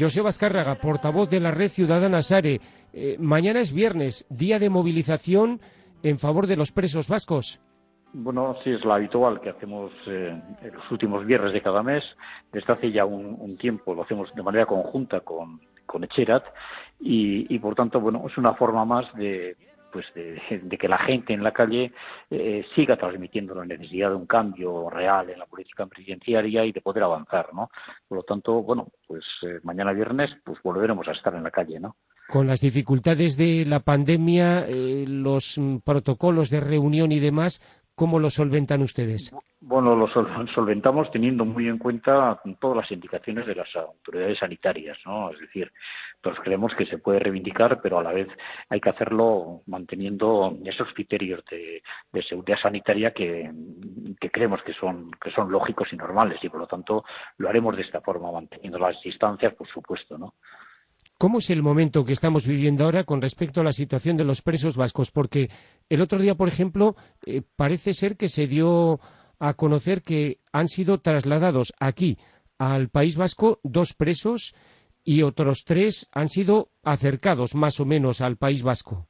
José Vazcárraga, portavoz de la Red Ciudadana Sare. Eh, mañana es viernes, día de movilización en favor de los presos vascos. Bueno, sí, es la habitual que hacemos eh, los últimos viernes de cada mes. Desde hace ya un, tiempo lo hacemos de manera conjunta con, con Echerat y, por tanto, bueno, es una forma más de, pues de, que la gente en la calle eh, siga transmitiendo la necesidad de un cambio real en la política presidenciaria y de poder avanzar, ¿no? Por lo tanto, bueno, pues eh, mañana viernes pues volveremos a estar en la calle, ¿no? Con las dificultades de la pandemia, los mm, protocolos de reunión y demás, ¿Cómo lo solventan ustedes? Bueno, lo solventamos teniendo muy en cuenta todas las indicaciones de las autoridades sanitarias, ¿no? Es decir, todos creemos que se puede reivindicar, pero a la vez hay que hacerlo manteniendo esos criterios de, seguridad sanitaria que, creemos que son, que son lógicos y normales y por lo tanto lo haremos de esta forma, manteniendo las distancias, por supuesto, ¿no? ¿Cómo es el momento que estamos viviendo ahora con respecto a la situación de los presos vascos? Porque el otro día, por ejemplo, eh, parece ser que se dio a conocer que han sido trasladados aquí al País Vasco dos presos y otros tres han sido acercados más o menos al País Vasco.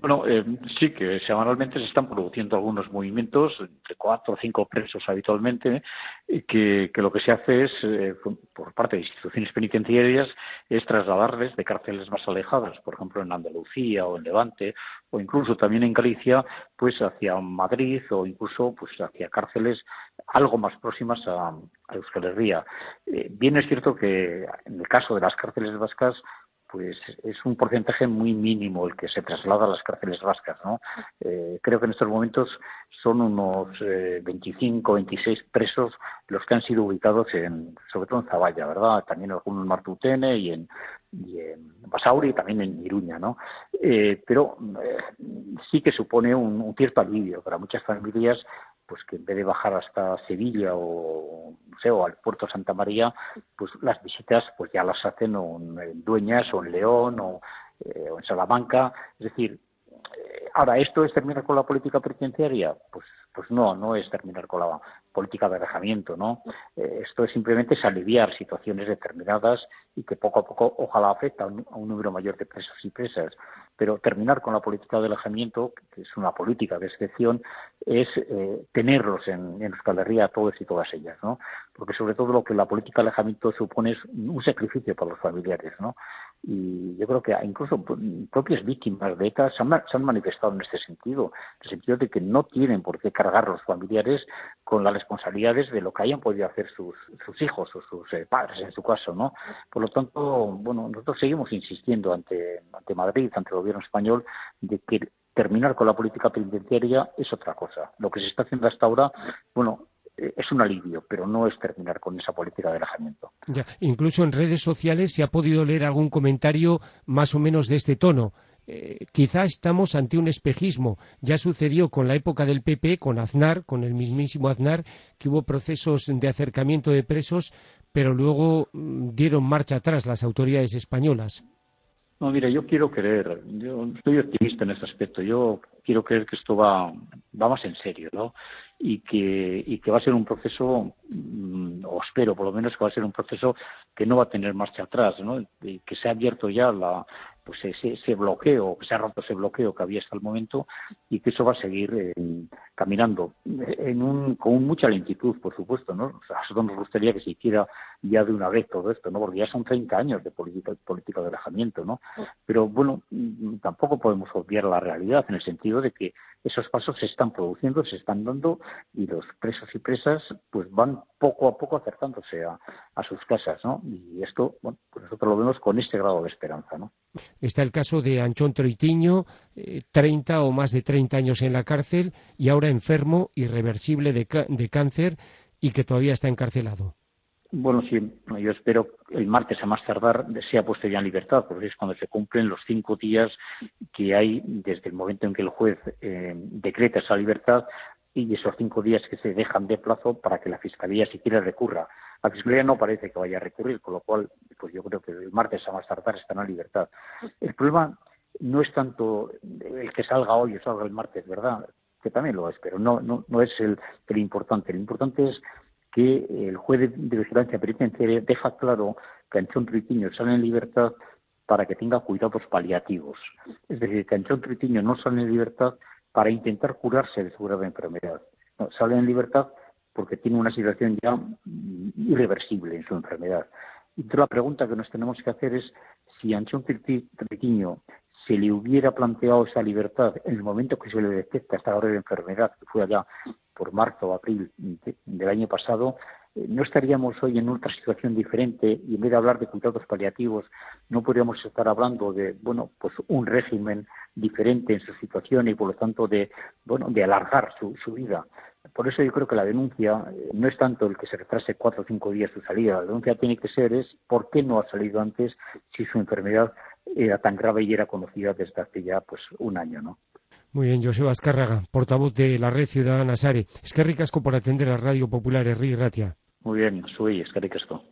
Bueno, eh, sí que semanalmente se están produciendo algunos movimientos, entre cuatro o cinco presos habitualmente, y que, lo que se hace es, eh, por parte de instituciones penitenciarias, es trasladarles de cárceles más alejadas, por ejemplo en Andalucía o en Levante, o incluso también en Galicia, pues hacia Madrid o incluso pues hacia cárceles algo más próximas a, Euskal Herria. Eh, bien es cierto que en el caso de las cárceles vascas, pues es un porcentaje muy mínimo el que se traslada a las cárceles vascas. ¿no? Eh, creo que en estos momentos son unos eh, 25, 26 presos los que han sido ubicados en, sobre todo en Zavalla, ¿verdad? También algunos en Martutene y en, y en Basauri y también en Iruña, ¿no? Eh, pero eh, sí que supone un, cierto alivio para muchas familias pues que en vez de bajar hasta Sevilla o, o al puerto Santa María, pues las visitas pues ya las hacen en Dueñas o en León o, eh, en Salamanca. Es decir, ahora, ¿esto es terminar con la política penitenciaria? Pues, pues no, no es terminar con la política de alejamiento, ¿no? Eh, esto es simplemente es aliviar situaciones determinadas y que poco a poco ojalá afecta a un número mayor de presos y presas pero terminar con la política de alejamiento, que es una política de excepción, es eh, tenerlos en, en Herria todos y todas ellas, ¿no? Porque sobre todo lo que la política de alejamiento supone es un sacrificio para los familiares, ¿no? Y yo creo que incluso propias víctimas de ETA se han, manifestado en este sentido, en el sentido de que no tienen por qué cargar los familiares con las responsabilidades de lo que hayan podido hacer sus, sus hijos o sus eh, padres en su caso, ¿no? Por lo tanto, bueno, nosotros seguimos insistiendo ante, ante Madrid, ante el gobierno español, de que terminar con la política penitenciaria es otra cosa. Lo que se está haciendo hasta ahora, bueno, es un alivio, pero no es terminar con esa política de alejamiento. Ya, incluso en redes sociales se ha podido leer algún comentario más o menos de este tono. Eh, quizá estamos ante un espejismo. Ya sucedió con la época del PP, con Aznar, con el mismísimo Aznar, que hubo procesos de acercamiento de presos, pero luego mm, dieron marcha atrás las autoridades españolas. No, mira, yo quiero creer, yo estoy optimista en este aspecto, yo quiero creer que esto va, va más en serio, ¿no? Y que, y que va a ser un proceso, mm, o espero por lo menos que va a ser un proceso que no va a tener marcha atrás, ¿no? Y que se ha abierto ya la, pues ese, ese, bloqueo, que se ha roto ese bloqueo que había hasta el momento y que eso va a seguir eh, caminando en un, con mucha lentitud, por supuesto, ¿no? O sea, a nosotros nos gustaría que se hiciera ya de una vez todo esto, ¿no? Porque ya son 30 años de política, política de alejamiento, ¿no? Pero bueno, mm, tampoco podemos obviar la realidad en el sentido de que esos pasos se están produciendo, se están dando y los presos y presas pues van poco a poco acercándose a, sus casas, ¿no? Y esto, bueno, pues nosotros lo vemos con este grado de esperanza, ¿no? Está el caso de Anchón Troitiño, 30 eh, o más de 30 años en la cárcel y ahora enfermo, irreversible de, de cáncer y que todavía está encarcelado. Bueno, sí, yo espero el martes a más tardar sea puesto ya en libertad, porque es cuando se cumplen los cinco días que hay desde el momento en que el juez eh, decreta esa libertad y esos cinco días que se dejan de plazo para que la Fiscalía siquiera recurra. La Fiscalía no parece que vaya a recurrir, con lo cual pues yo creo que el martes a más tardar están en libertad. El problema no es tanto el que salga hoy o salga el martes, ¿verdad? Que también lo es, pero no, no, no es el, el importante. Lo importante es que el juez de, vigilancia penitenciaria deja claro que Anchón Tritiño sale en libertad para que tenga cuidados paliativos. Es decir, que Anchón Tritiño no sale en libertad para intentar curarse de su grave enfermedad. sale en libertad porque tiene una situación ya irreversible en su enfermedad. Y la pregunta que nos tenemos que hacer es si Anchón Tritiño se le hubiera planteado esa libertad en el momento que se le detecta esta grave enfermedad, que fue allá por marzo o abril del año pasado, eh, no estaríamos hoy en otra situación diferente y en vez de hablar de cuidados paliativos, no podríamos estar hablando de, bueno, pues un régimen diferente en su situación y por lo tanto de, bueno, de alargar su, su vida. Por eso yo creo que la denuncia eh, no es tanto el que se retrase cuatro o cinco días su salida. La denuncia tiene que ser es por qué no ha salido antes si su enfermedad era tan grave y era conocida desde hace ya pues un año, ¿no? Muy bien, Joseba Azcárraga, portavoz de la Red Ciudadana Sare. Es que ricasco por atender a Radio Popular Herri Ratia. Muy bien, soy es que ricasco.